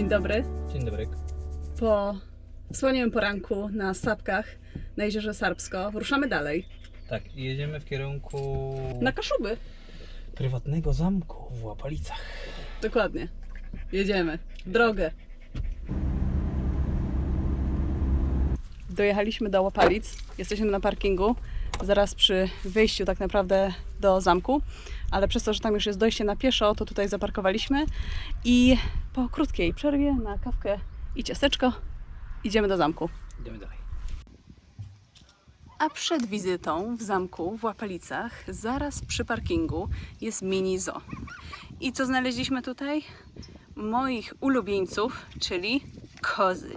Dzień dobry. Dzień dobry. Po wspaniałym poranku na Sapkach na jeziorze Sarbsko ruszamy dalej Tak, i jedziemy w kierunku na Kaszuby. prywatnego zamku w Łapalicach. Dokładnie. Jedziemy. Drogę. Dojechaliśmy do Łopalic. Jesteśmy na parkingu. Zaraz przy wyjściu tak naprawdę do zamku. Ale przez to, że tam już jest dojście na pieszo, to tutaj zaparkowaliśmy. I po krótkiej przerwie na kawkę i ciasteczko idziemy do zamku. Idziemy dalej. A przed wizytą w zamku w Łapalicach, zaraz przy parkingu, jest mini zoo. I co znaleźliśmy tutaj? Moich ulubieńców, czyli kozy.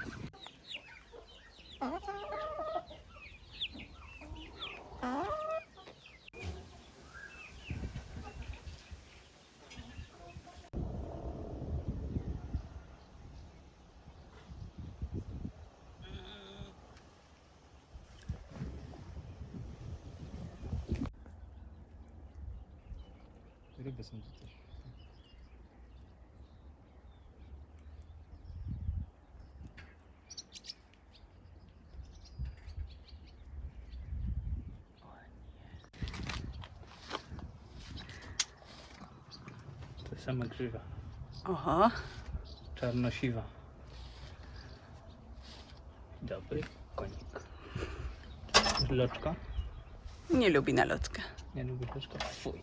Ryby są tu też. To sama grzywa. Oho, Czarnosiwa. Dobry konik. Loczka? nie lubi na lotkę. Nie lubię loczka? Fuj.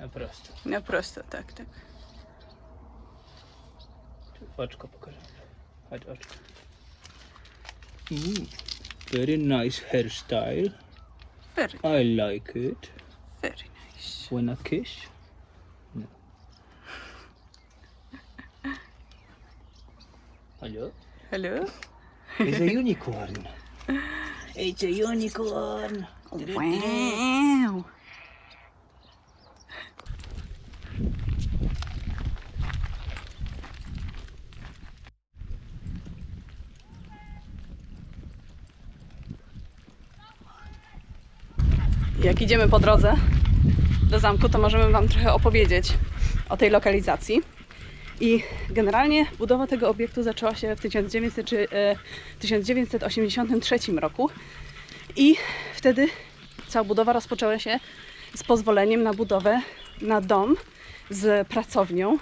Na prosto. No prosto, tak, tak. Oczko pokażę. Chodź oczko. Mm. Very nice hairstyle. Very, I like it. very nice. Wanna kiss? No. Hello? Hello? It's a unicorn. It's a unicorn. Wow! Jak idziemy po drodze do zamku, to możemy Wam trochę opowiedzieć o tej lokalizacji. I generalnie budowa tego obiektu zaczęła się w 1900, czy, e, 1983 roku. I wtedy cała budowa rozpoczęła się z pozwoleniem na budowę na dom z pracownią,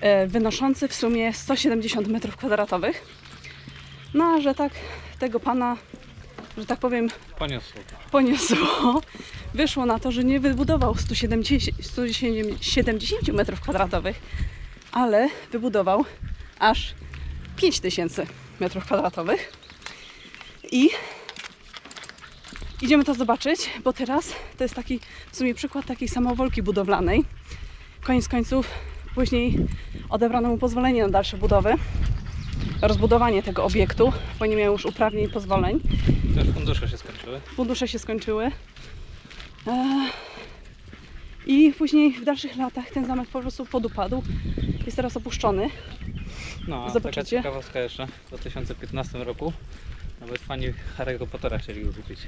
e, wynoszący w sumie 170 m2. No a że tak tego pana, że tak powiem, Poniosło poniosło, wyszło na to, że nie wybudował 170, 170 m2, ale wybudował aż 5000 m2. I idziemy to zobaczyć, bo teraz to jest taki w sumie przykład takiej samowolki budowlanej. Koniec końców później odebrano mu pozwolenie na dalsze budowy, rozbudowanie tego obiektu, bo nie miał już uprawnień i pozwoleń fundusze się skończyły. fundusze się skończyły. I później w dalszych latach ten zamek po prostu podupadł. Jest teraz opuszczony. No, a taka Zobaczycie? ciekawostka jeszcze. W 2015 roku nawet fani Harry'ego Pottera chcieli go kupić.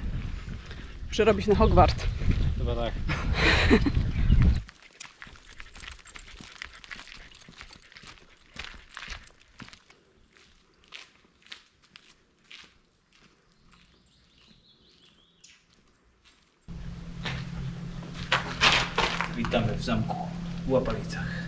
Przerobić na Hogwart. Chyba tak. Witamy w zamku w Łapalicach.